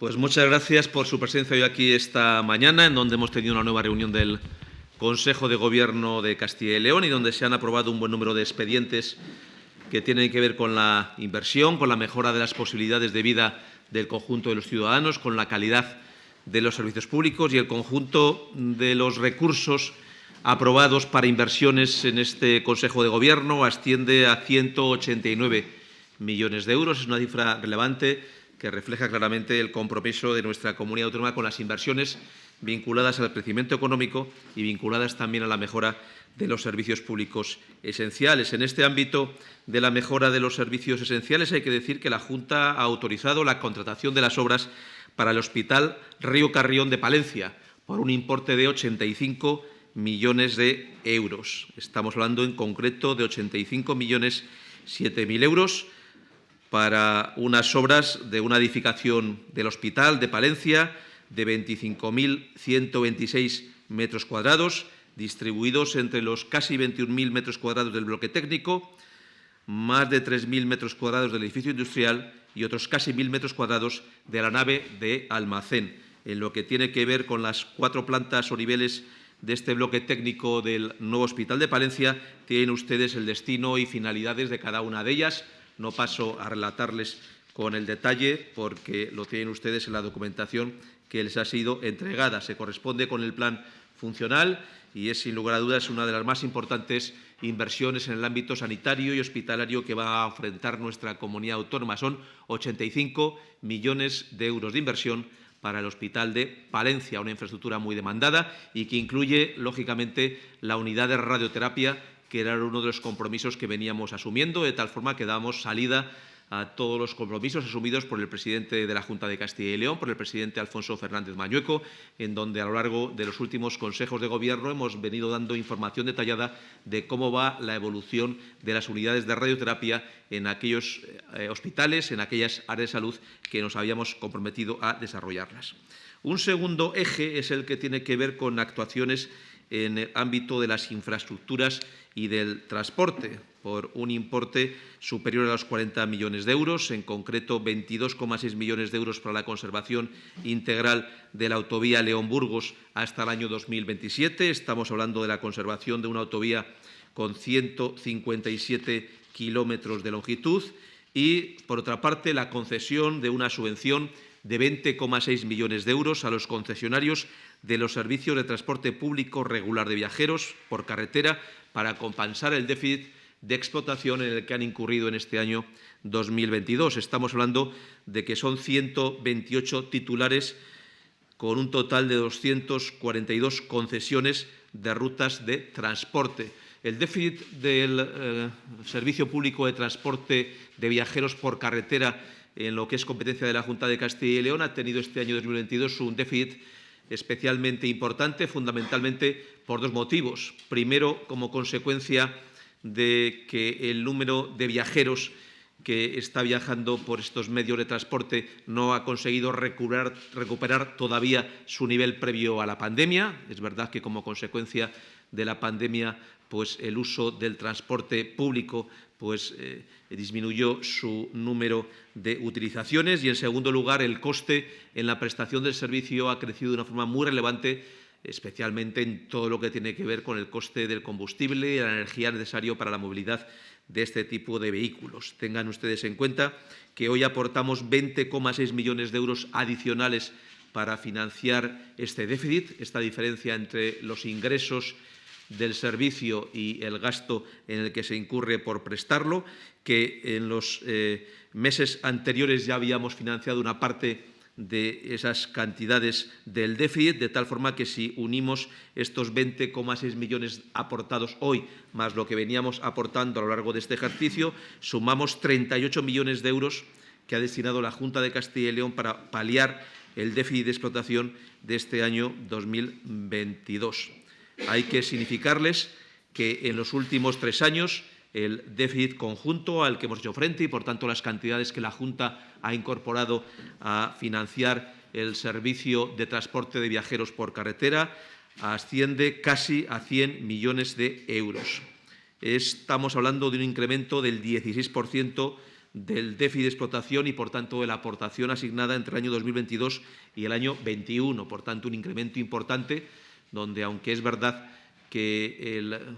Pues muchas gracias por su presencia hoy aquí esta mañana, en donde hemos tenido una nueva reunión del Consejo de Gobierno de Castilla y León y donde se han aprobado un buen número de expedientes que tienen que ver con la inversión, con la mejora de las posibilidades de vida del conjunto de los ciudadanos, con la calidad de los servicios públicos y el conjunto de los recursos aprobados para inversiones en este Consejo de Gobierno asciende a 189 millones de euros. Es una cifra relevante que refleja claramente el compromiso de nuestra comunidad autónoma con las inversiones vinculadas al crecimiento económico y vinculadas también a la mejora de los servicios públicos esenciales. En este ámbito de la mejora de los servicios esenciales hay que decir que la Junta ha autorizado la contratación de las obras para el Hospital Río Carrión de Palencia por un importe de 85 millones de euros. Estamos hablando en concreto de 85 millones 7.000 euros para unas obras de una edificación del Hospital de Palencia de 25.126 metros cuadrados, distribuidos entre los casi 21.000 metros cuadrados del bloque técnico, más de 3.000 metros cuadrados del edificio industrial y otros casi 1.000 metros cuadrados de la nave de almacén. En lo que tiene que ver con las cuatro plantas o niveles de este bloque técnico del nuevo Hospital de Palencia, tienen ustedes el destino y finalidades de cada una de ellas, no paso a relatarles con el detalle porque lo tienen ustedes en la documentación que les ha sido entregada. Se corresponde con el plan funcional y es, sin lugar a dudas, una de las más importantes inversiones en el ámbito sanitario y hospitalario que va a enfrentar nuestra comunidad autónoma. Son 85 millones de euros de inversión para el Hospital de Palencia, una infraestructura muy demandada y que incluye, lógicamente, la unidad de radioterapia que era uno de los compromisos que veníamos asumiendo, de tal forma que damos salida a todos los compromisos asumidos por el presidente de la Junta de Castilla y León, por el presidente Alfonso Fernández Mañueco, en donde a lo largo de los últimos consejos de gobierno hemos venido dando información detallada de cómo va la evolución de las unidades de radioterapia en aquellos eh, hospitales, en aquellas áreas de salud que nos habíamos comprometido a desarrollarlas. Un segundo eje es el que tiene que ver con actuaciones en el ámbito de las infraestructuras y del transporte, por un importe superior a los 40 millones de euros, en concreto 22,6 millones de euros para la conservación integral de la autovía León-Burgos hasta el año 2027. Estamos hablando de la conservación de una autovía con 157 kilómetros de longitud y, por otra parte, la concesión de una subvención de 20,6 millones de euros a los concesionarios de los servicios de transporte público regular de viajeros por carretera para compensar el déficit de explotación en el que han incurrido en este año 2022. Estamos hablando de que son 128 titulares con un total de 242 concesiones de rutas de transporte. El déficit del eh, servicio público de transporte de viajeros por carretera en lo que es competencia de la Junta de Castilla y León ha tenido este año 2022 un déficit especialmente importante, fundamentalmente por dos motivos. Primero, como consecuencia de que el número de viajeros que está viajando por estos medios de transporte no ha conseguido recuperar, todavía su nivel previo a la pandemia. Es verdad que como consecuencia de la pandemia pues el uso del transporte público pues, eh, disminuyó su número de utilizaciones y, en segundo lugar, el coste en la prestación del servicio ha crecido de una forma muy relevante, especialmente en todo lo que tiene que ver con el coste del combustible y la energía necesario para la movilidad de este tipo de vehículos. Tengan ustedes en cuenta que hoy aportamos 20,6 millones de euros adicionales para financiar este déficit, esta diferencia entre los ingresos del servicio y el gasto en el que se incurre por prestarlo, que en los eh, meses anteriores ya habíamos financiado una parte de esas cantidades del déficit, de tal forma que si unimos estos 20,6 millones aportados hoy, más lo que veníamos aportando a lo largo de este ejercicio, sumamos 38 millones de euros que ha destinado la Junta de Castilla y León para paliar el déficit de explotación de este año 2022. Hay que significarles que en los últimos tres años el déficit conjunto al que hemos hecho frente y, por tanto, las cantidades que la Junta ha incorporado a financiar el servicio de transporte de viajeros por carretera asciende casi a 100 millones de euros. Estamos hablando de un incremento del 16% del déficit de explotación y, por tanto, de la aportación asignada entre el año 2022 y el año 21. Por tanto, un incremento importante donde, aunque es verdad que el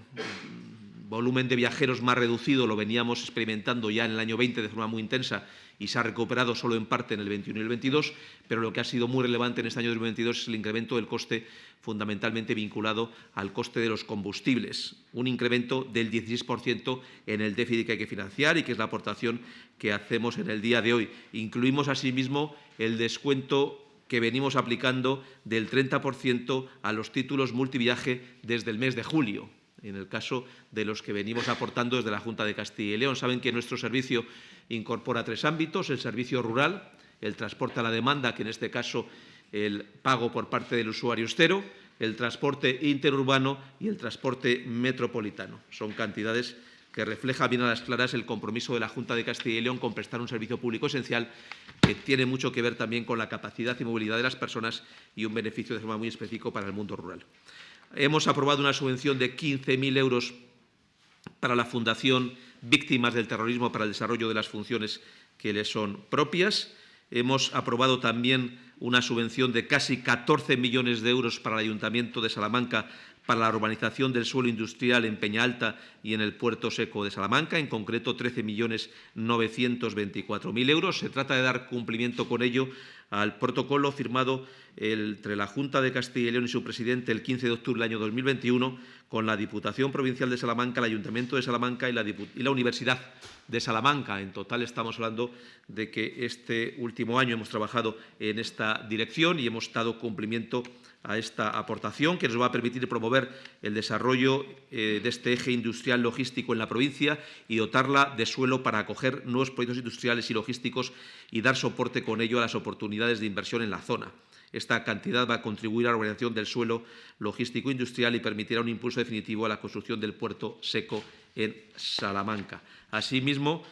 volumen de viajeros más reducido lo veníamos experimentando ya en el año 20 de forma muy intensa y se ha recuperado solo en parte en el 21 y el 22, pero lo que ha sido muy relevante en este año 2022 es el incremento del coste fundamentalmente vinculado al coste de los combustibles, un incremento del 16% en el déficit que hay que financiar y que es la aportación que hacemos en el día de hoy. Incluimos asimismo el descuento que venimos aplicando del 30% a los títulos multiviaje desde el mes de julio en el caso de los que venimos aportando desde la Junta de Castilla y León. Saben que nuestro servicio incorpora tres ámbitos, el servicio rural, el transporte a la demanda, que en este caso el pago por parte del usuario es cero, el transporte interurbano y el transporte metropolitano. Son cantidades que reflejan bien a las claras el compromiso de la Junta de Castilla y León con prestar un servicio público esencial que tiene mucho que ver también con la capacidad y movilidad de las personas y un beneficio de forma muy específico para el mundo rural. Hemos aprobado una subvención de 15.000 euros para la Fundación Víctimas del Terrorismo para el desarrollo de las funciones que le son propias. Hemos aprobado también una subvención de casi 14 millones de euros para el Ayuntamiento de Salamanca para la urbanización del suelo industrial en Peña Alta y en el Puerto Seco de Salamanca, en concreto 13.924.000 euros. Se trata de dar cumplimiento con ello al protocolo firmado entre la Junta de Castilla y León y su presidente el 15 de octubre del año 2021 con la Diputación Provincial de Salamanca, el Ayuntamiento de Salamanca y la, Universidad de Salamanca. En total estamos hablando de que este último año hemos trabajado en esta dirección y hemos dado cumplimiento a esta aportación que nos va a permitir promover el desarrollo eh, de este eje industrial logístico en la provincia y dotarla de suelo para acoger nuevos proyectos industriales y logísticos y dar soporte con ello a las oportunidades de inversión en la zona. Esta cantidad va a contribuir a la organización del suelo logístico industrial y permitirá un impulso definitivo a la construcción del puerto seco en Salamanca. Asimismo,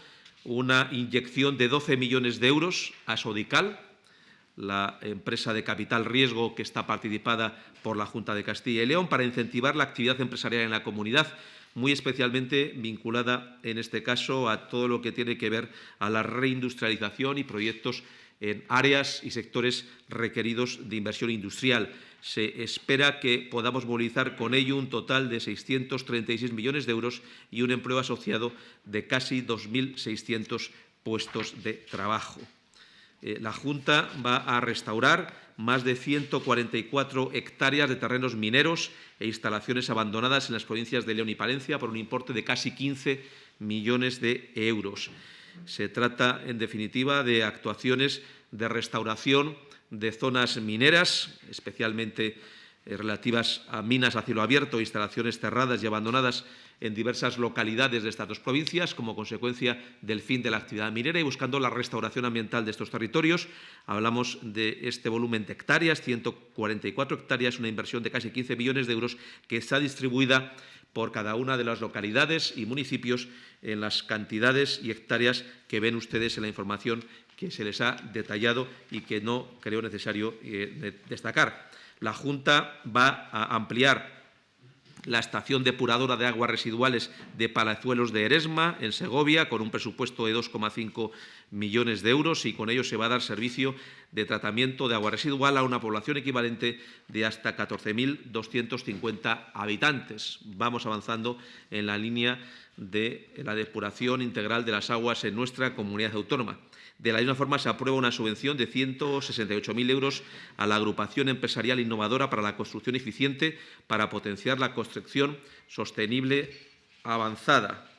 una inyección de 12 millones de euros a Sodical, la empresa de capital riesgo que está participada por la Junta de Castilla y León, para incentivar la actividad empresarial en la comunidad, muy especialmente vinculada, en este caso, a todo lo que tiene que ver a la reindustrialización y proyectos en áreas y sectores requeridos de inversión industrial. Se espera que podamos movilizar con ello un total de 636 millones de euros y un empleo asociado de casi 2.600 puestos de trabajo. Eh, la Junta va a restaurar más de 144 hectáreas de terrenos mineros e instalaciones abandonadas en las provincias de León y Palencia por un importe de casi 15 millones de euros. Se trata, en definitiva, de actuaciones de restauración de zonas mineras, especialmente eh, relativas a minas a cielo abierto, instalaciones cerradas y abandonadas en diversas localidades de estas dos provincias como consecuencia del fin de la actividad minera y buscando la restauración ambiental de estos territorios. Hablamos de este volumen de hectáreas, 144 hectáreas, una inversión de casi 15 millones de euros que está distribuida por cada una de las localidades y municipios en las cantidades y hectáreas que ven ustedes en la información que se les ha detallado y que no creo necesario eh, destacar. La Junta va a ampliar la estación depuradora de aguas residuales de Palazuelos de Eresma, en Segovia, con un presupuesto de 2,5 millones de euros y con ello se va a dar servicio de tratamiento de agua residual a una población equivalente de hasta 14.250 habitantes. Vamos avanzando en la línea de la depuración integral de las aguas en nuestra comunidad autónoma. De la misma forma, se aprueba una subvención de 168.000 euros a la agrupación empresarial innovadora para la construcción eficiente para potenciar la construcción sostenible avanzada.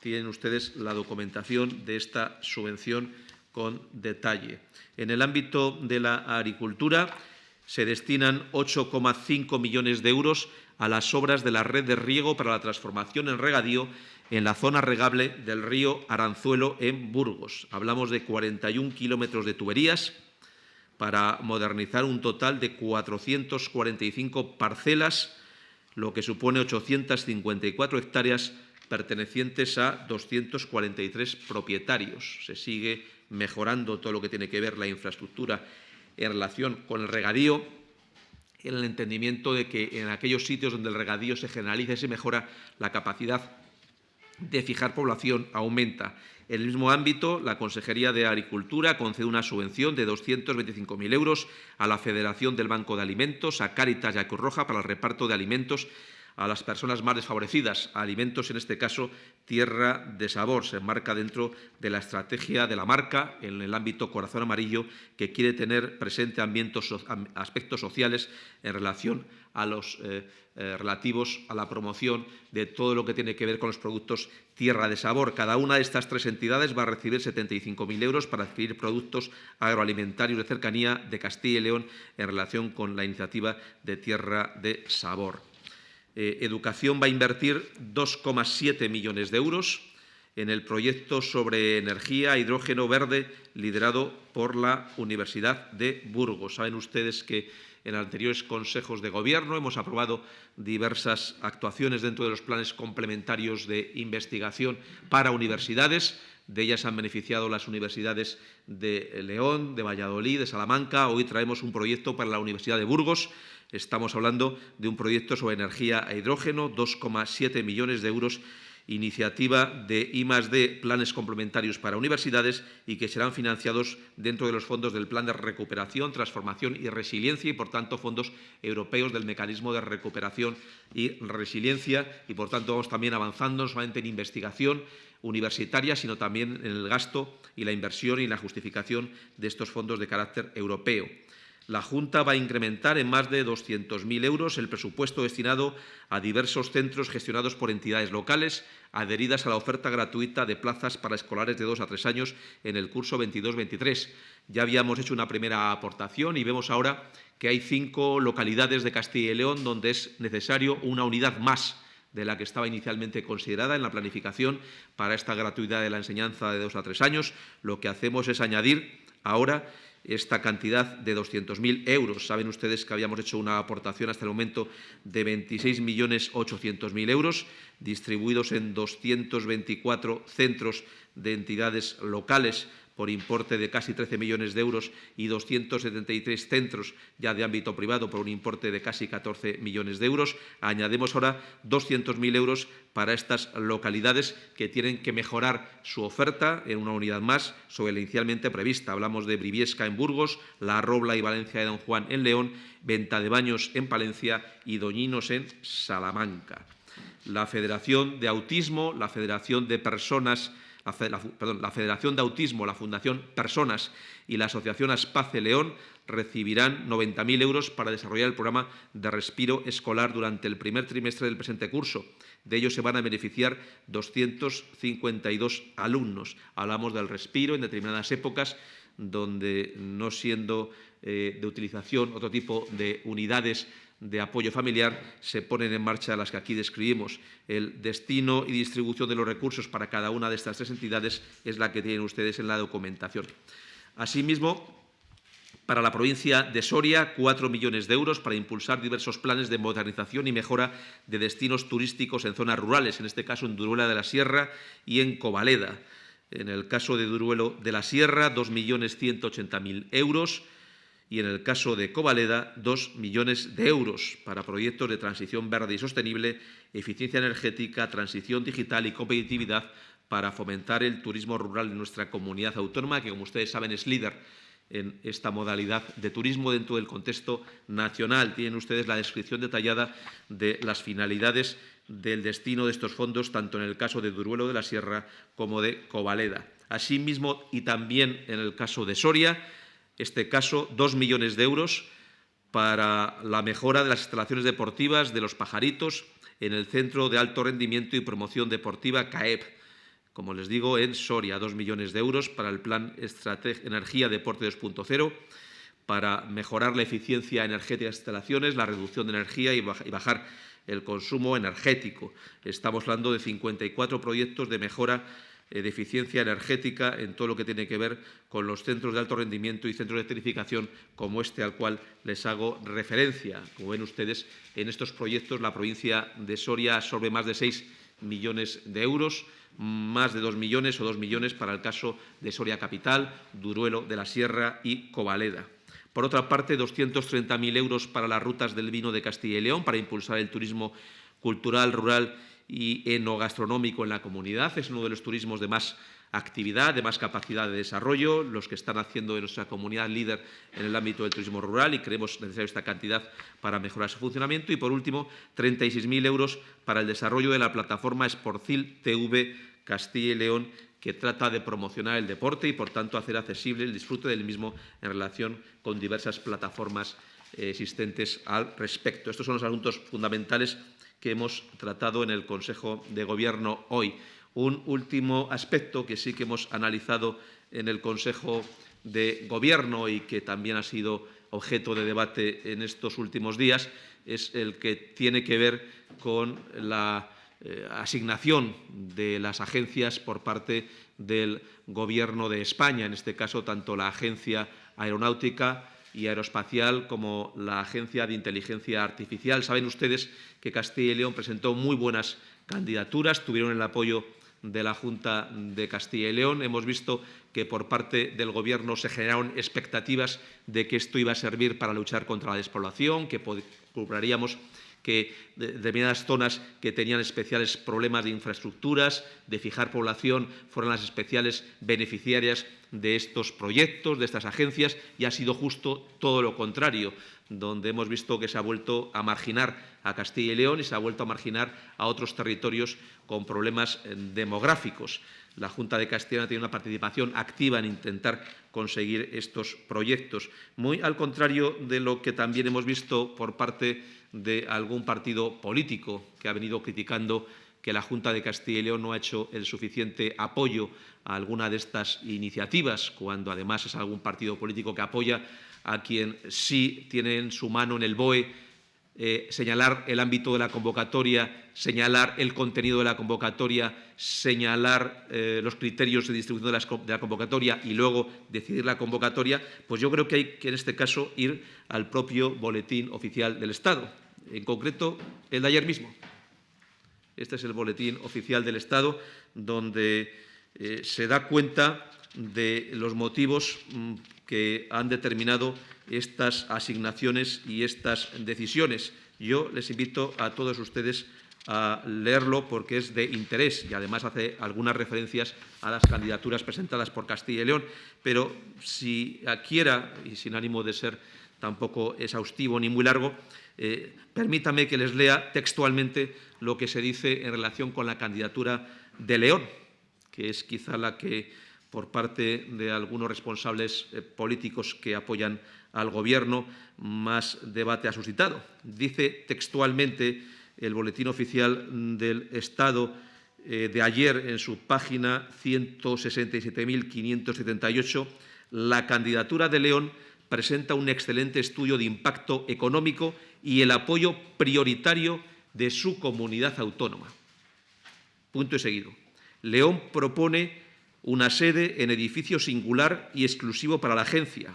Tienen ustedes la documentación de esta subvención con detalle. En el ámbito de la agricultura se destinan 8,5 millones de euros a las obras de la red de riego para la transformación en regadío en la zona regable del río Aranzuelo en Burgos. Hablamos de 41 kilómetros de tuberías para modernizar un total de 445 parcelas, lo que supone 854 hectáreas pertenecientes a 243 propietarios. Se sigue mejorando todo lo que tiene que ver la infraestructura en relación con el regadío, en el entendimiento de que en aquellos sitios donde el regadío se generaliza y se mejora, la capacidad de fijar población aumenta. En el mismo ámbito, la Consejería de Agricultura concede una subvención de 225.000 euros a la Federación del Banco de Alimentos, a Cáritas y a Cruz Roja para el reparto de alimentos a las personas más desfavorecidas, alimentos, en este caso, tierra de sabor. Se enmarca dentro de la estrategia de la marca en el ámbito corazón amarillo que quiere tener presente aspectos sociales en relación a los eh, eh, relativos a la promoción de todo lo que tiene que ver con los productos tierra de sabor. Cada una de estas tres entidades va a recibir 75.000 euros para adquirir productos agroalimentarios de cercanía de Castilla y León en relación con la iniciativa de tierra de sabor. Eh, educación va a invertir 2,7 millones de euros en el proyecto sobre energía hidrógeno verde liderado por la Universidad de Burgos. Saben ustedes que en anteriores consejos de gobierno hemos aprobado diversas actuaciones dentro de los planes complementarios de investigación para universidades. De ellas han beneficiado las universidades de León, de Valladolid, de Salamanca. Hoy traemos un proyecto para la Universidad de Burgos Estamos hablando de un proyecto sobre energía a hidrógeno, 2,7 millones de euros, iniciativa de I+D, planes complementarios para universidades y que serán financiados dentro de los fondos del Plan de Recuperación, Transformación y Resiliencia y, por tanto, fondos europeos del Mecanismo de Recuperación y Resiliencia y, por tanto, vamos también avanzando no solamente en investigación universitaria, sino también en el gasto y la inversión y la justificación de estos fondos de carácter europeo. La Junta va a incrementar en más de 200.000 euros el presupuesto destinado a diversos centros gestionados por entidades locales adheridas a la oferta gratuita de plazas para escolares de dos a tres años en el curso 22-23. Ya habíamos hecho una primera aportación y vemos ahora que hay cinco localidades de Castilla y León donde es necesario una unidad más de la que estaba inicialmente considerada en la planificación para esta gratuidad de la enseñanza de dos a tres años. Lo que hacemos es añadir ahora esta cantidad de 200.000 euros. Saben ustedes que habíamos hecho una aportación hasta el momento de 26.800.000 euros, distribuidos en 224 centros de entidades locales por importe de casi 13 millones de euros y 273 centros ya de ámbito privado por un importe de casi 14 millones de euros. Añadimos ahora 200.000 euros para estas localidades que tienen que mejorar su oferta en una unidad más sobre la inicialmente prevista. Hablamos de Briviesca en Burgos, La Robla y Valencia de Don Juan en León, Venta de Baños en Palencia y Doñinos en Salamanca. La Federación de Autismo, la Federación de Personas la, Federación de Autismo, la Fundación Personas y la Asociación Aspace León recibirán 90.000 euros para desarrollar el programa de respiro escolar durante el primer trimestre del presente curso. De ello se van a beneficiar 252 alumnos. Hablamos del respiro en determinadas épocas donde, no siendo eh, de utilización otro tipo de unidades de apoyo familiar se ponen en marcha las que aquí describimos. El destino y distribución de los recursos para cada una de estas tres entidades es la que tienen ustedes en la documentación. Asimismo, para la provincia de Soria, cuatro millones de euros para impulsar diversos planes de modernización y mejora de destinos turísticos en zonas rurales, en este caso en Duruela de la Sierra y en Covaleda. En el caso de Duruelo de la Sierra, 2.180.000 euros y en el caso de Covaleda, dos millones de euros para proyectos de transición verde y sostenible, eficiencia energética, transición digital y competitividad para fomentar el turismo rural en nuestra comunidad autónoma, que como ustedes saben es líder en esta modalidad de turismo dentro del contexto nacional. Tienen ustedes la descripción detallada de las finalidades del destino de estos fondos, tanto en el caso de Duruelo de la Sierra como de Covaleda. Asimismo, y también en el caso de Soria, este caso, dos millones de euros para la mejora de las instalaciones deportivas de los pajaritos en el Centro de Alto Rendimiento y Promoción Deportiva CAEP. Como les digo, en Soria, dos millones de euros para el Plan Energía Deporte 2.0, para mejorar la eficiencia energética de las instalaciones, la reducción de energía y bajar el consumo energético. Estamos hablando de 54 proyectos de mejora de eficiencia energética en todo lo que tiene que ver con los centros de alto rendimiento y centros de electrificación como este al cual les hago referencia. Como ven ustedes, en estos proyectos la provincia de Soria absorbe más de 6 millones de euros, más de 2 millones o 2 millones para el caso de Soria Capital, Duruelo de la Sierra y Covaleda. Por otra parte, 230.000 euros para las rutas del vino de Castilla y León para impulsar el turismo cultural, rural y enogastronómico en la comunidad. Es uno de los turismos de más actividad, de más capacidad de desarrollo, los que están haciendo de nuestra comunidad líder en el ámbito del turismo rural y creemos necesaria esta cantidad para mejorar su funcionamiento. Y, por último, 36.000 euros para el desarrollo de la plataforma Sportcil TV Castilla y León, que trata de promocionar el deporte y, por tanto, hacer accesible el disfrute del mismo en relación con diversas plataformas existentes al respecto. Estos son los asuntos fundamentales que hemos tratado en el Consejo de Gobierno hoy. Un último aspecto que sí que hemos analizado en el Consejo de Gobierno y que también ha sido objeto de debate en estos últimos días es el que tiene que ver con la eh, asignación de las agencias por parte del Gobierno de España, en este caso tanto la Agencia Aeronáutica y Aeroespacial como la Agencia de Inteligencia Artificial. Saben ustedes que Castilla y León presentó muy buenas candidaturas, tuvieron el apoyo de la Junta de Castilla y León. Hemos visto que por parte del Gobierno se generaron expectativas de que esto iba a servir para luchar contra la despoblación, que cobraríamos que determinadas zonas que tenían especiales problemas de infraestructuras, de fijar población, fueron las especiales beneficiarias de estos proyectos, de estas agencias, y ha sido justo todo lo contrario, donde hemos visto que se ha vuelto a marginar a Castilla y León y se ha vuelto a marginar a otros territorios con problemas eh, demográficos. La Junta de Castilla tiene una participación activa en intentar conseguir estos proyectos, muy al contrario de lo que también hemos visto por parte de algún partido político que ha venido criticando que la Junta de Castilla y León no ha hecho el suficiente apoyo a alguna de estas iniciativas, cuando además es algún partido político que apoya a quien sí tiene en su mano en el BOE eh, señalar el ámbito de la convocatoria, señalar el contenido de la convocatoria, señalar eh, los criterios de distribución de la, convocatoria y luego decidir la convocatoria, pues yo creo que hay que en este caso ir al propio boletín oficial del Estado, en concreto el de ayer mismo. Este es el boletín oficial del Estado donde eh, se da cuenta de los motivos mm, que han determinado estas asignaciones y estas decisiones. Yo les invito a todos ustedes a leerlo porque es de interés y además hace algunas referencias a las candidaturas presentadas por Castilla y León. Pero si quiera, y sin ánimo de ser tampoco exhaustivo ni muy largo, eh, permítame que les lea textualmente lo que se dice en relación con la candidatura de León, que es quizá la que por parte de algunos responsables eh, políticos que apoyan al Gobierno más debate ha suscitado. Dice textualmente el Boletín Oficial del Estado eh, de ayer en su página 167.578, la candidatura de León presenta un excelente estudio de impacto económico y el apoyo prioritario de su comunidad autónoma. Punto y seguido. León propone una sede en edificio singular y exclusivo para la agencia,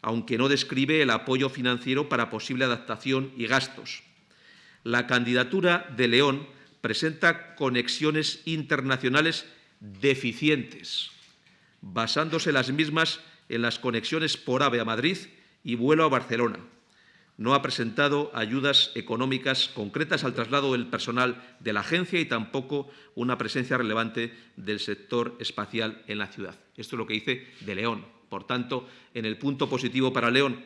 aunque no describe el apoyo financiero para posible adaptación y gastos. La candidatura de León presenta conexiones internacionales deficientes, basándose las mismas en las conexiones por AVE a Madrid y vuelo a Barcelona, no ha presentado ayudas económicas concretas al traslado del personal de la agencia y tampoco una presencia relevante del sector espacial en la ciudad. Esto es lo que dice de León. Por tanto, en el punto positivo para León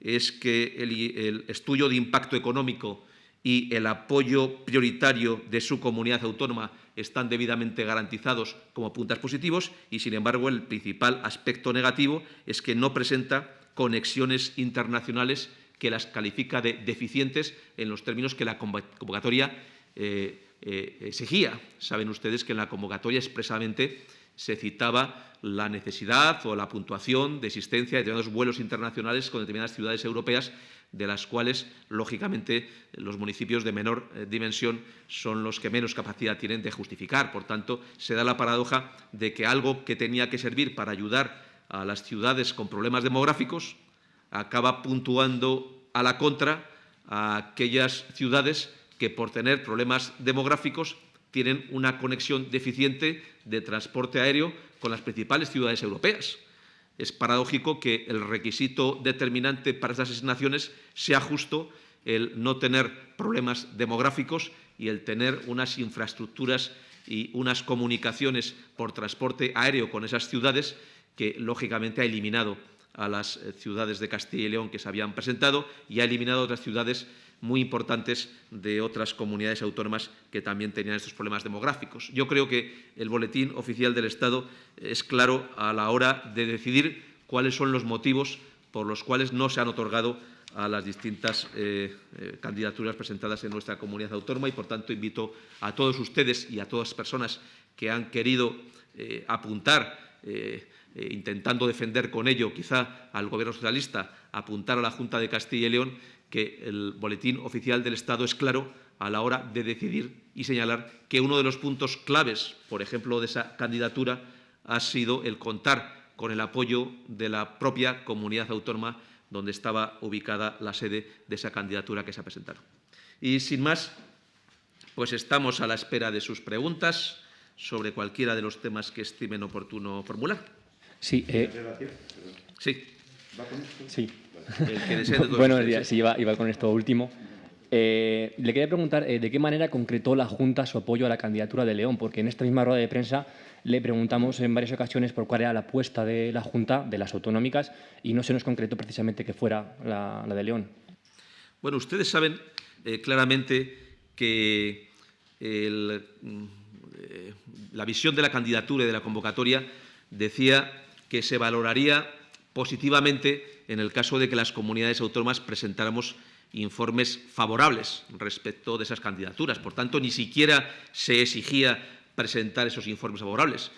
es que el, estudio de impacto económico y el apoyo prioritario de su comunidad autónoma están debidamente garantizados como puntos positivos y, sin embargo, el principal aspecto negativo es que no presenta conexiones internacionales que las califica de deficientes en los términos que la convocatoria eh, eh, exigía. Saben ustedes que en la convocatoria expresamente se citaba la necesidad o la puntuación de existencia de determinados vuelos internacionales con determinadas ciudades europeas, de las cuales, lógicamente, los municipios de menor eh, dimensión son los que menos capacidad tienen de justificar. Por tanto, se da la paradoja de que algo que tenía que servir para ayudar a las ciudades con problemas demográficos, acaba puntuando a la contra a aquellas ciudades que por tener problemas demográficos tienen una conexión deficiente de transporte aéreo con las principales ciudades europeas. Es paradójico que el requisito determinante para estas asignaciones sea justo el no tener problemas demográficos y el tener unas infraestructuras y unas comunicaciones por transporte aéreo con esas ciudades que, lógicamente, ha eliminado a las ciudades de Castilla y León que se habían presentado y ha eliminado otras ciudades muy importantes de otras comunidades autónomas que también tenían estos problemas demográficos. Yo creo que el Boletín Oficial del Estado es claro a la hora de decidir cuáles son los motivos por los cuales no se han otorgado a las distintas eh, eh, candidaturas presentadas en nuestra comunidad autónoma y, por tanto, invito a todos ustedes y a todas las personas que han querido eh, apuntar, intentando defender con ello quizá al Gobierno socialista, apuntar a la Junta de Castilla y León, que el Boletín Oficial del Estado es claro a la hora de decidir y señalar que uno de los puntos claves, por ejemplo, de esa candidatura, ha sido el contar con el apoyo de la propia comunidad autónoma donde estaba ubicada la sede de esa candidatura que se ha presentado. Y sin más, pues estamos a la espera de sus preguntas sobre cualquiera de los temas que estimen oportuno formular. Sí. Eh... Sí. ¿Va con esto? Sí. bueno, sí, iba, con esto último. Eh, le quería preguntar eh, de qué manera concretó la Junta su apoyo a la candidatura de León, porque en esta misma rueda de prensa le preguntamos en varias ocasiones por cuál era la apuesta de la Junta, de las autonómicas, y no se nos concretó precisamente que fuera la, de León. Bueno, ustedes saben eh, claramente que mm, la visión de la candidatura y de la convocatoria decía que se valoraría positivamente en el caso de que las comunidades autónomas presentáramos informes favorables respecto de esas candidaturas. Por tanto, ni siquiera se exigía presentar esos informes favorables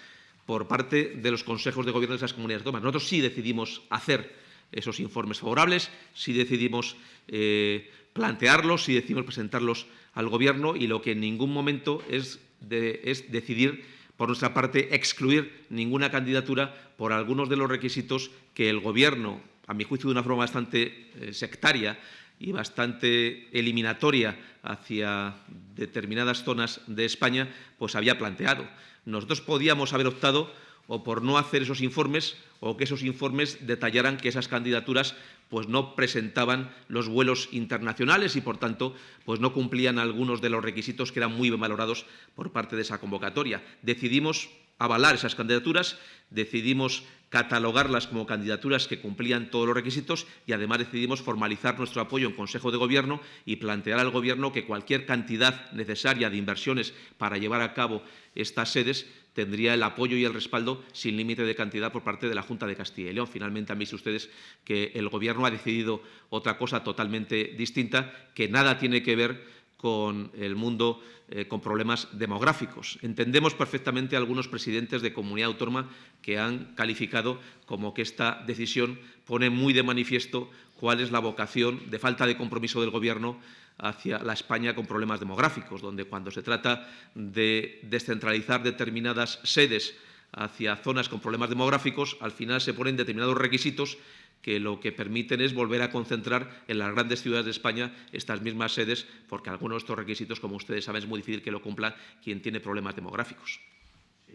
por parte de los consejos de gobierno de esas comunidades autónomas. Nosotros sí decidimos hacer esos informes favorables, sí decidimos eh, plantearlos, sí decidimos presentarlos al Gobierno y lo que en ningún momento es, es decidir por nuestra parte, excluir ninguna candidatura por algunos de los requisitos que el Gobierno, a mi juicio de una forma bastante eh, sectaria y bastante eliminatoria hacia determinadas zonas de España, pues había planteado. Nosotros podíamos haber optado o por no hacer esos informes o que esos informes detallaran que esas candidaturas pues no presentaban los vuelos internacionales y, por tanto, pues no cumplían algunos de los requisitos que eran muy valorados por parte de esa convocatoria. Decidimos avalar esas candidaturas, decidimos catalogarlas como candidaturas que cumplían todos los requisitos y además decidimos formalizar nuestro apoyo en Consejo de Gobierno y plantear al Gobierno que cualquier cantidad necesaria de inversiones para llevar a cabo estas sedes tendría el apoyo y el respaldo sin límite de cantidad por parte de la Junta de Castilla y León. Finalmente han visto ustedes que el Gobierno ha decidido otra cosa totalmente distinta, que nada tiene que ver con el mundo eh, con problemas demográficos. Entendemos perfectamente a algunos presidentes de comunidad autónoma que han calificado como que esta decisión pone muy de manifiesto cuál es la vocación de falta de compromiso del Gobierno hacia la España con problemas demográficos, donde cuando se trata de descentralizar determinadas sedes hacia zonas con problemas demográficos, al final se ponen determinados requisitos que lo que permiten es volver a concentrar en las grandes ciudades de España estas mismas sedes, porque algunos de estos requisitos, como ustedes saben, es muy difícil que lo cumpla quien tiene problemas demográficos.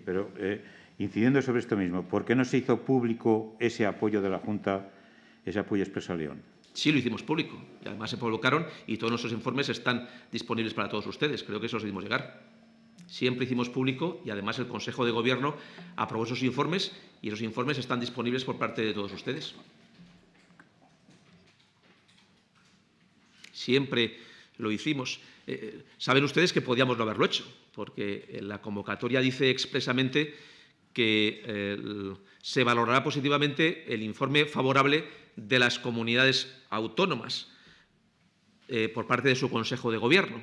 Pero, eh, incidiendo sobre esto mismo, ¿por qué no se hizo público ese apoyo de la Junta, ese apoyo expreso a León? Sí, lo hicimos público. Y además se publicaron y todos nuestros informes están disponibles para todos ustedes. Creo que eso los hicimos llegar. Siempre hicimos público y además el Consejo de Gobierno aprobó esos informes y esos informes están disponibles por parte de todos ustedes. siempre lo hicimos. Eh, eh, saben ustedes que podíamos no haberlo hecho, porque la convocatoria dice expresamente que eh, se valorará positivamente el informe favorable de las comunidades autónomas por parte de su Consejo de Gobierno.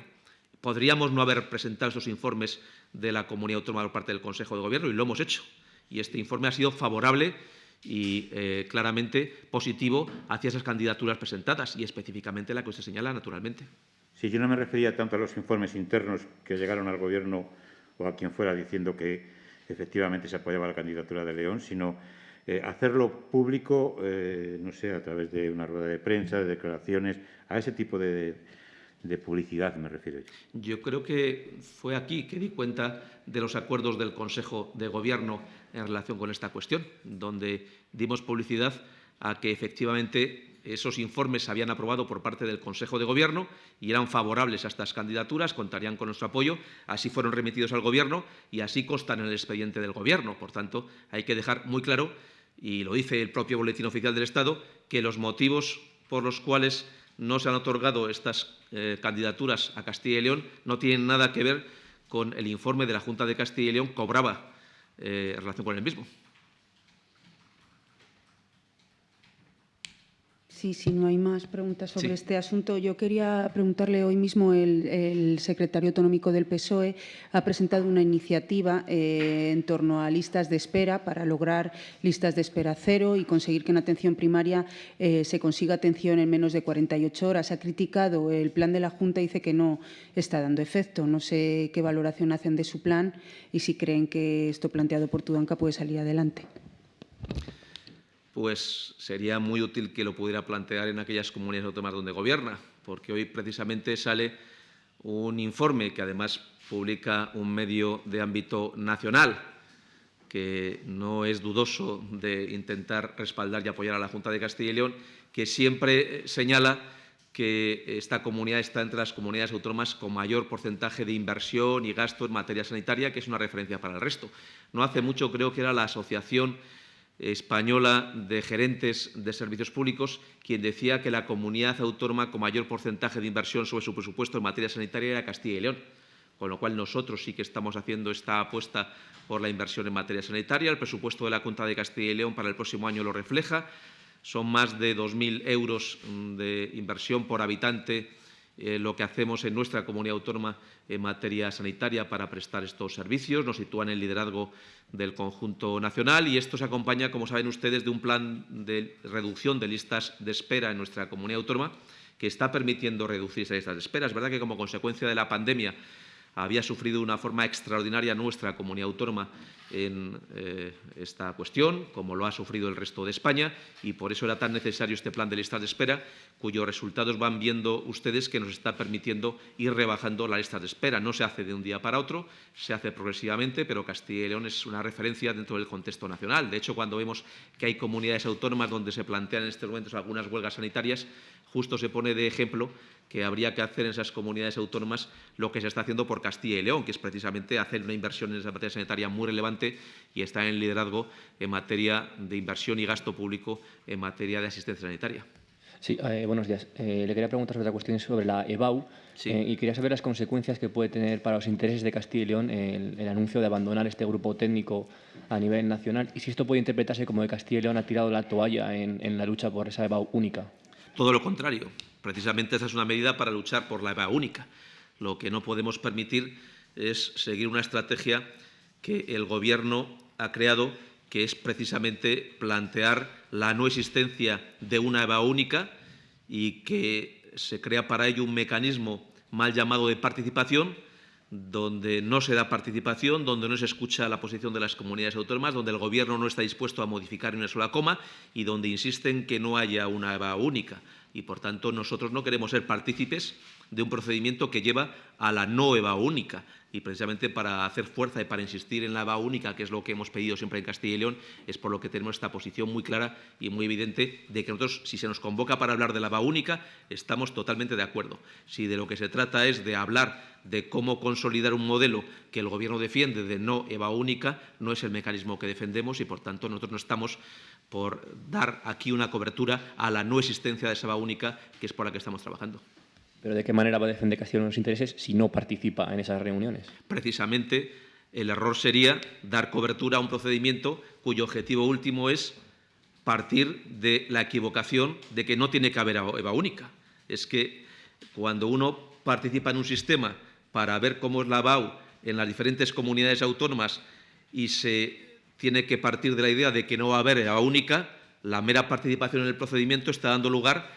Podríamos no haber presentado esos informes de la comunidad autónoma por parte del Consejo de Gobierno y lo hemos hecho. Y este informe ha sido favorable y eh, claramente positivo hacia esas candidaturas presentadas y específicamente la que usted señala, naturalmente. Sí, yo no me refería tanto a los informes internos que llegaron al Gobierno o a quien fuera diciendo que efectivamente se apoyaba la candidatura de León, sino eh, hacerlo público, eh, no sé, a través de una rueda de prensa, de declaraciones, a ese tipo de, de publicidad me refiero. Yo creo que fue aquí que di cuenta de los acuerdos del Consejo de Gobierno en relación con esta cuestión, donde dimos publicidad a que efectivamente esos informes se habían aprobado por parte del Consejo de Gobierno y eran favorables a estas candidaturas, contarían con nuestro apoyo. Así fueron remitidos al Gobierno y así constan en el expediente del Gobierno. Por tanto, hay que dejar muy claro, y lo dice el propio Boletín Oficial del Estado, que los motivos por los cuales no se han otorgado estas eh, candidaturas a Castilla y León no tienen nada que ver con el informe de la Junta de Castilla y León cobraba eh, en relación con el mismo. Sí, si no hay más preguntas sobre este asunto, yo quería preguntarle hoy mismo el, secretario autonómico del PSOE ha presentado una iniciativa eh, en torno a listas de espera para lograr listas de espera cero y conseguir que en atención primaria eh, se consiga atención en menos de 48 horas. Ha criticado el plan de la Junta y dice que no está dando efecto. No sé qué valoración hacen de su plan y si creen que esto planteado por Tudanca puede salir adelante pues sería muy útil que lo pudiera plantear en aquellas comunidades autónomas donde gobierna, porque hoy precisamente sale un informe que además publica un medio de ámbito nacional, que no es dudoso de intentar respaldar y apoyar a la Junta de Castilla y León, que siempre señala que esta comunidad está entre las comunidades autónomas con mayor porcentaje de inversión y gasto en materia sanitaria, que es una referencia para el resto. No hace mucho creo que era la Asociación española de gerentes de servicios públicos, quien decía que la comunidad autónoma con mayor porcentaje de inversión sobre su presupuesto en materia sanitaria era Castilla y León. Con lo cual, nosotros sí que estamos haciendo esta apuesta por la inversión en materia sanitaria. El presupuesto de la Junta de Castilla y León para el próximo año lo refleja. Son más de 2.000 euros mm, de inversión por habitante eh, lo que hacemos en nuestra comunidad autónoma en materia sanitaria para prestar estos servicios. Nos sitúan en el liderazgo del conjunto nacional y esto se acompaña, como saben ustedes, de un plan de reducción de listas de espera en nuestra comunidad autónoma que está permitiendo reducir esas listas de espera. Es verdad que como consecuencia de la pandemia había sufrido de una forma extraordinaria nuestra comunidad autónoma en eh, esta cuestión, como lo ha sufrido el resto de España, y por eso era tan necesario este plan de listas de espera, cuyos resultados van viendo ustedes que nos está permitiendo ir rebajando la lista de espera. No se hace de un día para otro, se hace progresivamente, pero Castilla y León es una referencia dentro del contexto nacional. De hecho, cuando vemos que hay comunidades autónomas donde se plantean en estos momentos algunas huelgas sanitarias, justo se pone de ejemplo que habría que hacer en esas comunidades autónomas lo que se está haciendo por Castilla y León, que es precisamente hacer una inversión en esa materia sanitaria muy relevante y está en liderazgo en materia de inversión y gasto público en materia de asistencia sanitaria. Sí, eh, buenos días. Eh, le quería preguntar sobre la cuestión sobre la EBAU eh, y quería saber las consecuencias que puede tener para los intereses de Castilla y León el, anuncio de abandonar este grupo técnico a nivel nacional y si esto puede interpretarse como que Castilla y León ha tirado la toalla en, en la lucha por esa EBAU única. Todo lo contrario. Precisamente esa es una medida para luchar por la EVA única. Lo que no podemos permitir es seguir una estrategia que el Gobierno ha creado, que es precisamente plantear la no existencia de una EVA única y que se crea para ello un mecanismo mal llamado de participación, donde no se da participación, donde no se escucha la posición de las comunidades autónomas, donde el Gobierno no está dispuesto a modificar una sola coma y donde insisten que no haya una EVA única y, por tanto, nosotros no queremos ser partícipes de un procedimiento que lleva a la no EVA única. Y precisamente para hacer fuerza y para insistir en la EVA única, que es lo que hemos pedido siempre en Castilla y León, es por lo que tenemos esta posición muy clara y muy evidente de que nosotros, si se nos convoca para hablar de la EVA única, estamos totalmente de acuerdo. Si de lo que se trata es de hablar de cómo consolidar un modelo que el Gobierno defiende de no EVA única, no es el mecanismo que defendemos y, por tanto, nosotros no estamos por dar aquí una cobertura a la no existencia de esa EVA única, que es por la que estamos trabajando. ¿Pero de qué manera va a defender Castilla los intereses si no participa en esas reuniones? Precisamente el error sería dar cobertura a un procedimiento cuyo objetivo último es partir de la equivocación de que no tiene que haber EVA única. Es que cuando uno participa en un sistema para ver cómo es la BAU en las diferentes comunidades autónomas y se tiene que partir de la idea de que no va a haber EVA única, la mera participación en el procedimiento está dando lugar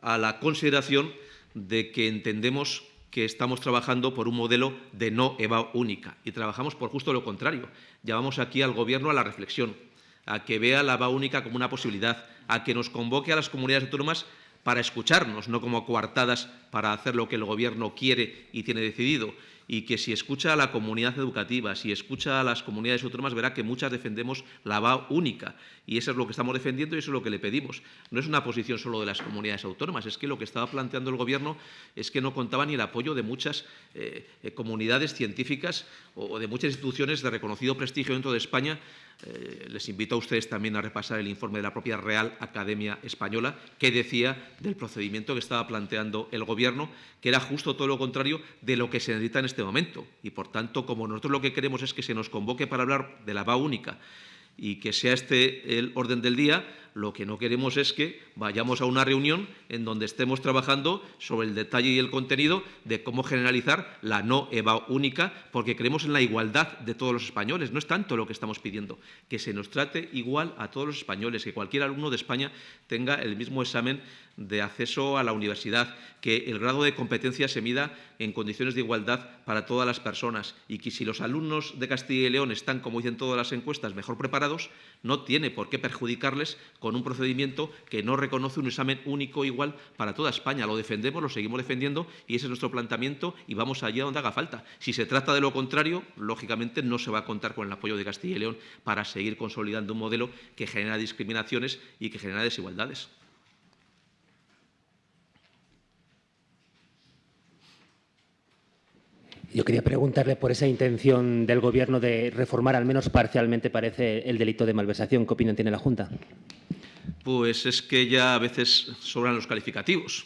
a la consideración de que entendemos que estamos trabajando por un modelo de no EVA única y trabajamos por justo lo contrario. Llamamos aquí al Gobierno a la reflexión, a que vea la EVA única como una posibilidad, a que nos convoque a las comunidades autónomas para escucharnos, no como coartadas para hacer lo que el Gobierno quiere y tiene decidido y que si escucha a la comunidad educativa, si escucha a las comunidades autónomas, verá que muchas defendemos la VA única. Y eso es lo que estamos defendiendo y eso es lo que le pedimos. No es una posición solo de las comunidades autónomas, es que lo que estaba planteando el Gobierno es que no contaba ni el apoyo de muchas eh, eh, comunidades científicas o de muchas instituciones de reconocido prestigio dentro de España eh, les invito a ustedes también a repasar el informe de la propia Real Academia Española que decía del procedimiento que estaba planteando el Gobierno, que era justo todo lo contrario de lo que se necesita en este momento. Y, por tanto, como nosotros lo que queremos es que se nos convoque para hablar de la VA única y que sea este el orden del día, lo que no queremos es que vayamos a una reunión en donde estemos trabajando sobre el detalle y el contenido de cómo generalizar la no EVA única, porque creemos en la igualdad de todos los españoles. No es tanto lo que estamos pidiendo, que se nos trate igual a todos los españoles, que cualquier alumno de España tenga el mismo examen de acceso a la universidad, que el grado de competencia se mida en condiciones de igualdad para todas las personas y que si los alumnos de Castilla y León están, como dicen todas las encuestas, mejor preparados, no tiene por qué perjudicarles con un procedimiento que no reconoce un examen único igual para toda España. Lo defendemos, lo seguimos defendiendo y ese es nuestro planteamiento y vamos allá donde haga falta. Si se trata de lo contrario, lógicamente no se va a contar con el apoyo de Castilla y León para seguir consolidando un modelo que genera discriminaciones y que genera desigualdades. Yo quería preguntarle por esa intención del Gobierno de reformar, al menos parcialmente, parece, el delito de malversación. ¿Qué opinión tiene la Junta? Pues es que ya a veces sobran los calificativos.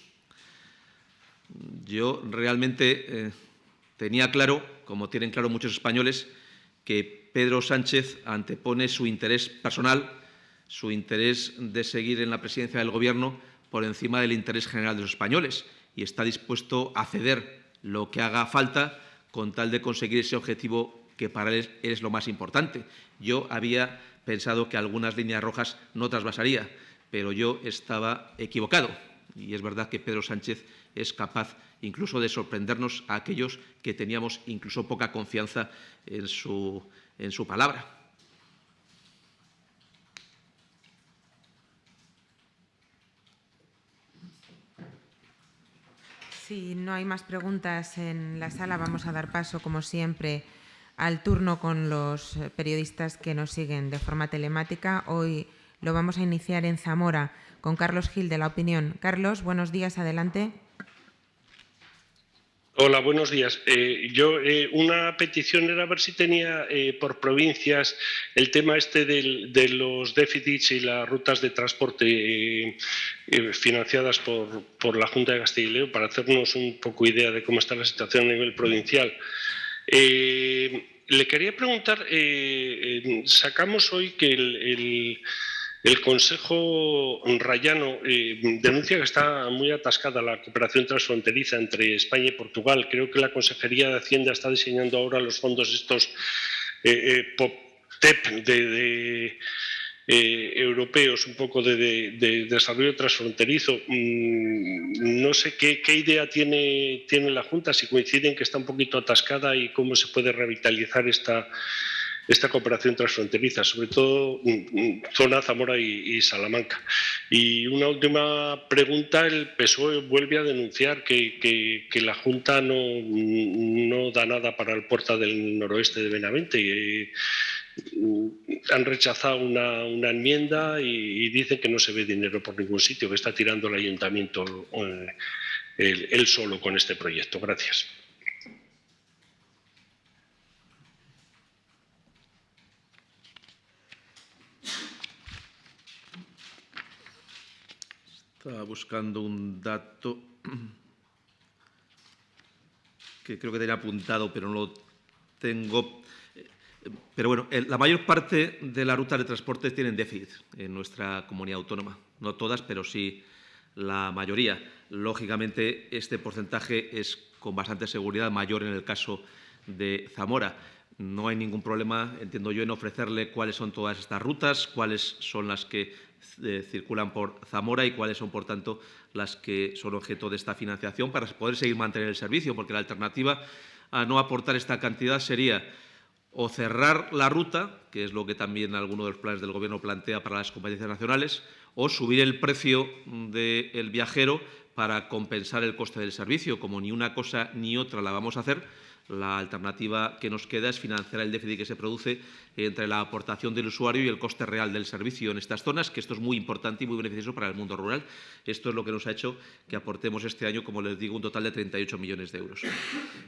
Yo realmente eh, tenía claro, como tienen claro muchos españoles, que Pedro Sánchez antepone su interés personal, su interés de seguir en la presidencia del Gobierno por encima del interés general de los españoles y está dispuesto a ceder lo que haga falta con tal de conseguir ese objetivo que para él es lo más importante. Yo había pensado que algunas líneas rojas no trasvasaría, pero yo estaba equivocado. Y es verdad que Pedro Sánchez es capaz incluso de sorprendernos a aquellos que teníamos incluso poca confianza en su, en su palabra. Si no hay más preguntas en la sala, vamos a dar paso, como siempre, al turno con los periodistas que nos siguen de forma telemática. Hoy lo vamos a iniciar en Zamora con Carlos Gil de La Opinión. Carlos, buenos días, adelante. Hola, buenos días. Eh, yo eh, una petición era ver si tenía eh, por provincias el tema este de los déficits y las rutas de transporte financiadas por, la Junta de Castilla y León para hacernos un poco idea de cómo está la situación a nivel provincial. le quería preguntar, sacamos hoy que el Consejo Rayano eh, denuncia que está muy atascada la cooperación transfronteriza entre España y Portugal. Creo que la Consejería de Hacienda está diseñando ahora los fondos estos eh, eh, TEP de, europeos, un poco de, desarrollo transfronterizo. Mm, no sé qué, idea tiene, tiene la Junta, si coinciden que está un poquito atascada y cómo se puede revitalizar esta esta cooperación transfronteriza, sobre todo zona Zamora y, Salamanca. Y una última pregunta, el PSOE vuelve a denunciar que, la Junta no, no, da nada para el puerta del noroeste de Benavente. Y, han rechazado una, enmienda y, dicen que no se ve dinero por ningún sitio, que está tirando el ayuntamiento eh, él solo con este proyecto. Gracias. Estaba buscando un dato que creo que tenía apuntado, pero no lo tengo. Pero bueno, la mayor parte de las rutas de transporte tienen déficit en nuestra comunidad autónoma. No todas, pero sí la mayoría. Lógicamente, este porcentaje es con bastante seguridad mayor en el caso de Zamora. No hay ningún problema, entiendo yo, en ofrecerle cuáles son todas estas rutas, cuáles son las que eh, circulan por Zamora y cuáles son, por tanto, las que son objeto de esta financiación para poder seguir manteniendo el servicio, porque la alternativa a no aportar esta cantidad sería o cerrar la ruta, que es lo que también alguno de los planes del Gobierno plantea para las competencias nacionales, o subir el precio del viajero para compensar el coste del servicio. Como ni una cosa ni otra la vamos a hacer, la alternativa que nos queda es financiar el déficit que se produce entre la aportación del usuario y el coste real del servicio en estas zonas, que esto es muy importante y muy beneficioso para el mundo rural. Esto es lo que nos ha hecho que aportemos este año, como les digo, un total de 38 millones de euros.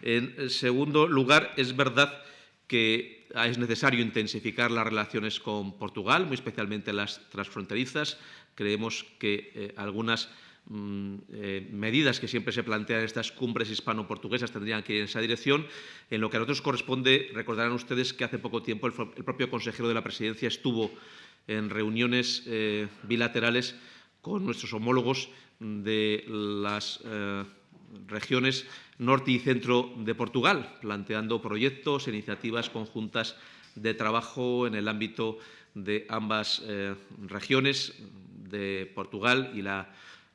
En segundo lugar, es verdad que es necesario intensificar las relaciones con Portugal, muy especialmente las transfronterizas. Creemos que eh, algunas eh, medidas que siempre se plantean en estas cumbres hispano-portuguesas tendrían que ir en esa dirección. En lo que a nosotros corresponde, recordarán ustedes que hace poco tiempo el, propio consejero de la presidencia estuvo en reuniones eh, bilaterales con nuestros homólogos de las eh, regiones norte y centro de Portugal, planteando proyectos, e iniciativas conjuntas de trabajo en el ámbito de ambas regiones de Portugal y la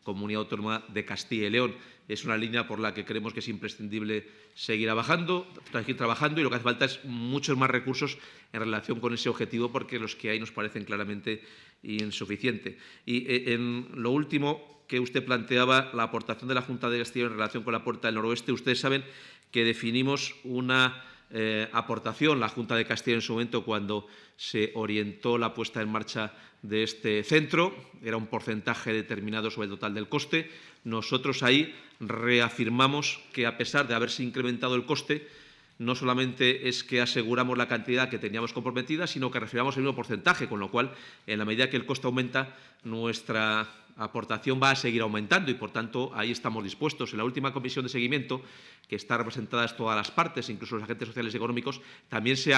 Comunidad Autónoma de Castilla y León. Es una línea por la que creemos que es imprescindible seguir trabajando, seguir trabajando y lo que hace falta es muchos más recursos en relación con ese objetivo porque los que hay nos parecen claramente insuficientes. Y eh, en lo último que usted planteaba, la aportación de la Junta de Castilla en relación con la Puerta del Noroeste, ustedes saben que definimos una eh, aportación, la Junta de Castilla en su momento, cuando se orientó la puesta en marcha de este centro, era un porcentaje determinado sobre el total del coste. Nosotros ahí reafirmamos que, a pesar de haberse incrementado el coste, no solamente es que aseguramos la cantidad que teníamos comprometida, sino que reafirmamos el mismo porcentaje, con lo cual, en la medida que el coste aumenta, nuestra aportación va a seguir aumentando y, por tanto, ahí estamos dispuestos. En la última comisión de seguimiento, que está representadas todas las partes, incluso los agentes sociales y económicos, también se,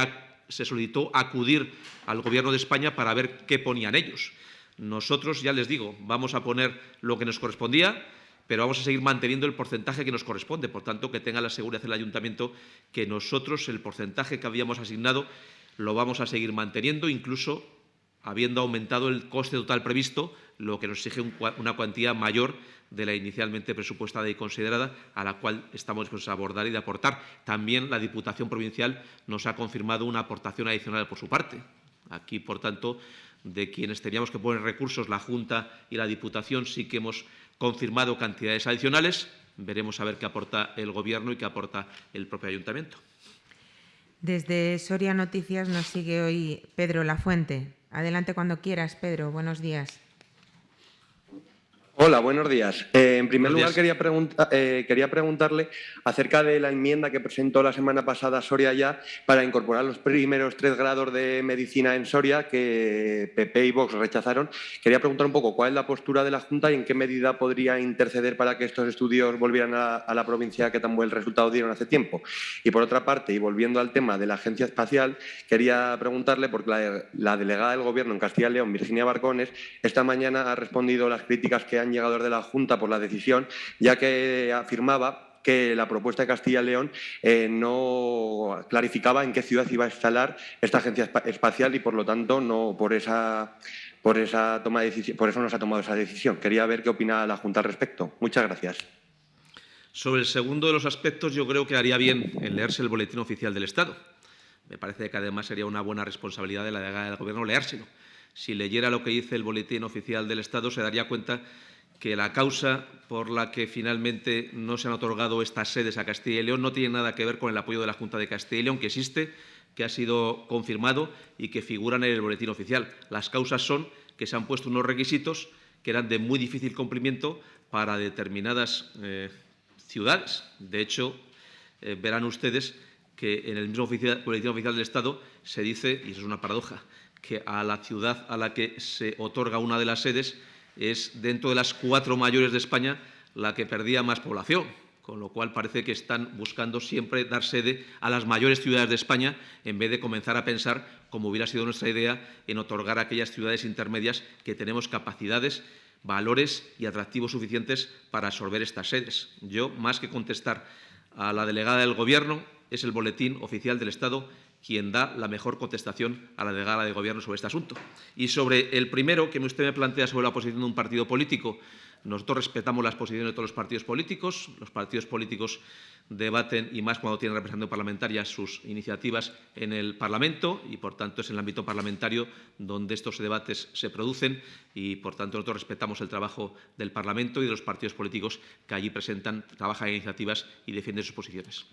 se solicitó acudir al Gobierno de España para ver qué ponían ellos. Nosotros, ya les digo, vamos a poner lo que nos correspondía, pero vamos a seguir manteniendo el porcentaje que nos corresponde. Por tanto, que tenga la seguridad el Ayuntamiento que nosotros el porcentaje que habíamos asignado lo vamos a seguir manteniendo, incluso habiendo aumentado el coste total previsto, lo que nos exige una cuantía mayor de la inicialmente presupuestada y considerada, a la cual estamos dispuestos a abordar y de aportar. También la Diputación Provincial nos ha confirmado una aportación adicional por su parte. Aquí, por tanto, de quienes teníamos que poner recursos, la Junta y la Diputación, sí que hemos confirmado cantidades adicionales. Veremos a ver qué aporta el Gobierno y qué aporta el propio Ayuntamiento. Desde Soria Noticias nos sigue hoy Pedro Lafuente. Adelante cuando quieras, Pedro. Buenos días. Hola, buenos días. Eh, en primer lugar, quería, eh, quería, preguntarle acerca de la enmienda que presentó la semana pasada Soria ya para incorporar los primeros tres grados de medicina en Soria que PP y Vox rechazaron. Quería preguntar un poco cuál es la postura de la Junta y en qué medida podría interceder para que estos estudios volvieran a, la provincia que tan buen resultado dieron hace tiempo. Y por otra parte, y volviendo al tema de la Agencia Espacial, quería preguntarle, porque la, la delegada del Gobierno en Castilla y León, Virginia Barcones, esta mañana ha respondido las críticas que han llegador de la Junta por la decisión, ya que afirmaba que la propuesta de Castilla y León eh, no clarificaba en qué ciudad iba a instalar esta agencia espacial y, por lo tanto, no por esa, por esa toma de decisión, por eso no se ha tomado esa decisión. Quería ver qué opina la Junta al respecto. Muchas gracias. Sobre el segundo de los aspectos, yo creo que haría bien en leerse el boletín oficial del Estado. Me parece que además sería una buena responsabilidad de la delegada del Gobierno leérselo. Si leyera lo que dice el boletín oficial del Estado, se daría cuenta que la causa por la que finalmente no se han otorgado estas sedes a Castilla y León no tiene nada que ver con el apoyo de la Junta de Castilla y León, que existe, que ha sido confirmado y que figuran en el boletín oficial. Las causas son que se han puesto unos requisitos que eran de muy difícil cumplimiento para determinadas eh, ciudades. De hecho, eh, verán ustedes que en el mismo boletín oficial del Estado se dice, y eso es una paradoja, que a la ciudad a la que se otorga una de las sedes es dentro de las cuatro mayores de España la que perdía más población, con lo cual parece que están buscando siempre dar sede a las mayores ciudades de España en vez de comenzar a pensar, como hubiera sido nuestra idea, en otorgar a aquellas ciudades intermedias que tenemos capacidades, valores y atractivos suficientes para absorber estas sedes. Yo, más que contestar a la delegada del Gobierno, es el boletín oficial del Estado quien da la mejor contestación a la delegada de Gobierno sobre este asunto. Y sobre el primero que usted me plantea sobre la posición de un partido político, nosotros respetamos las posiciones de todos los partidos políticos. Los partidos políticos debaten, y más cuando tienen representación parlamentaria, sus iniciativas en el Parlamento y, por tanto, es en el ámbito parlamentario donde estos debates se producen y, por tanto, nosotros respetamos el trabajo del Parlamento y de los partidos políticos que allí presentan, trabajan en iniciativas y defienden sus posiciones.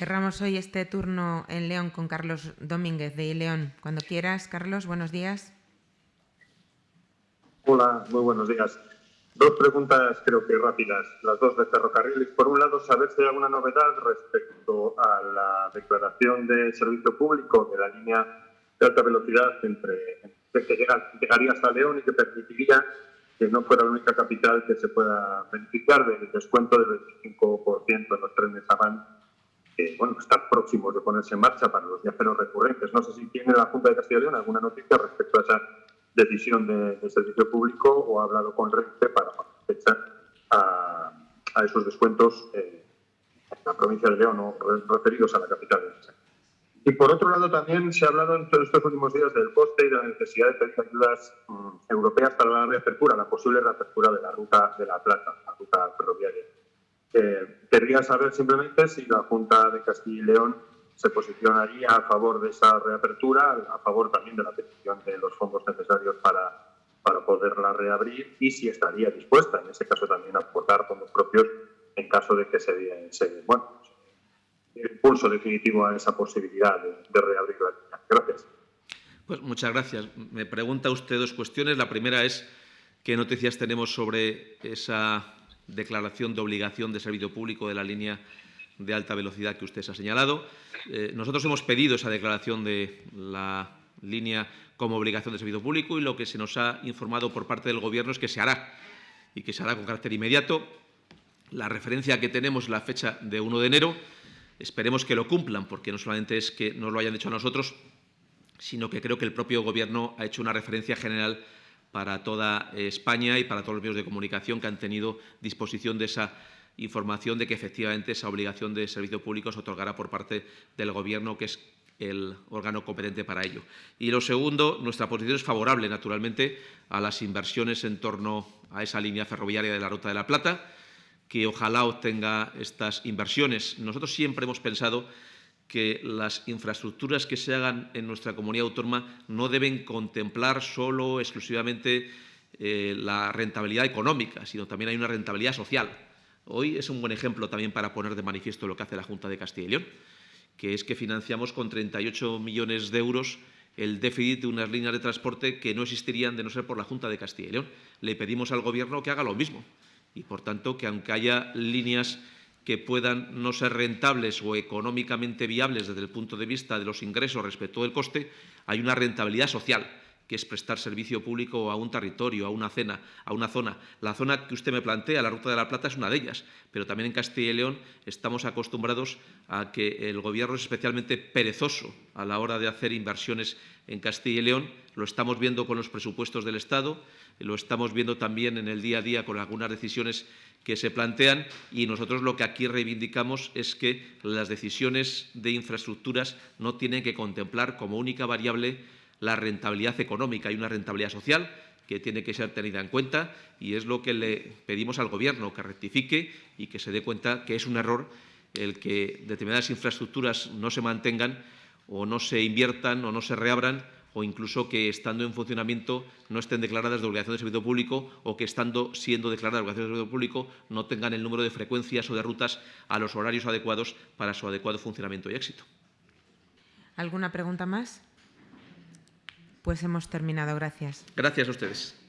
Cerramos hoy este turno en León con Carlos Domínguez de León. Cuando quieras, Carlos, buenos días. Hola, muy buenos días. Dos preguntas creo que rápidas, las dos de ferrocarriles. Por un lado, saber si hay alguna novedad respecto a la declaración de servicio público de la línea de alta velocidad entre, que llegaría hasta León y que permitiría que no fuera la única capital que se pueda beneficiar del descuento del 25% en los trenes Avant que bueno, próximos de ponerse en marcha para los viajeros recurrentes. No sé si tiene la Junta de Castilla y León alguna noticia respecto a esa decisión de, servicio público o ha hablado con Renfe para fechar a, esos descuentos eh, en la provincia de León o referidos a la capital de Y por otro lado, también se ha hablado en estos últimos días del coste y de la necesidad de pedir ayudas mm, europeas para la reapertura, la posible reapertura de la ruta de la Plata, la ruta ferroviaria. Eh, querría saber simplemente si la Junta de Castilla y León se posicionaría a favor de esa reapertura, a favor también de la petición de los fondos necesarios para, para poderla reabrir y si estaría dispuesta, en ese caso, también a aportar fondos propios en caso de que se, se bueno, impulso definitivo a esa posibilidad de, de reabrir la línea. Gracias. Pues muchas gracias. Me pregunta usted dos cuestiones. La primera es qué noticias tenemos sobre esa declaración de obligación de servicio público de la línea de alta velocidad que usted ha señalado. Eh, nosotros hemos pedido esa declaración de la línea como obligación de servicio público y lo que se nos ha informado por parte del Gobierno es que se hará y que se hará con carácter inmediato. La referencia que tenemos la fecha de 1 de enero. Esperemos que lo cumplan, porque no solamente es que nos lo hayan dicho a nosotros, sino que creo que el propio Gobierno ha hecho una referencia general para toda España y para todos los medios de comunicación que han tenido disposición de esa información de que efectivamente esa obligación de servicio público se otorgará por parte del Gobierno, que es el órgano competente para ello. Y lo segundo, nuestra posición es favorable, naturalmente, a las inversiones en torno a esa línea ferroviaria de la Ruta de la Plata, que ojalá obtenga estas inversiones. Nosotros siempre hemos pensado que las infraestructuras que se hagan en nuestra comunidad autónoma no deben contemplar solo, exclusivamente, eh, la rentabilidad económica, sino también hay una rentabilidad social. Hoy es un buen ejemplo también para poner de manifiesto lo que hace la Junta de Castilla y León, que es que financiamos con 38 millones de euros el déficit de unas líneas de transporte que no existirían de no ser por la Junta de Castilla y León. Le pedimos al Gobierno que haga lo mismo y, por tanto, que aunque haya líneas que puedan no ser rentables o económicamente viables desde el punto de vista de los ingresos respecto del coste, hay una rentabilidad social, que es prestar servicio público a un territorio, a una, cena, a una zona. La zona que usted me plantea, la Ruta de la Plata, es una de ellas, pero también en Castilla y León estamos acostumbrados a que el Gobierno es especialmente perezoso a la hora de hacer inversiones en Castilla y León. Lo estamos viendo con los presupuestos del Estado, lo estamos viendo también en el día a día con algunas decisiones que se plantean y nosotros lo que aquí reivindicamos es que las decisiones de infraestructuras no tienen que contemplar como única variable la rentabilidad económica. Y una rentabilidad social que tiene que ser tenida en cuenta y es lo que le pedimos al Gobierno, que rectifique y que se dé cuenta que es un error el que determinadas infraestructuras no se mantengan o no se inviertan o no se reabran o incluso que estando en funcionamiento no estén declaradas de obligación de servicio público o que estando siendo declaradas de obligación de servicio público no tengan el número de frecuencias o de rutas a los horarios adecuados para su adecuado funcionamiento y éxito. ¿Alguna pregunta más? Pues hemos terminado. Gracias. Gracias a ustedes.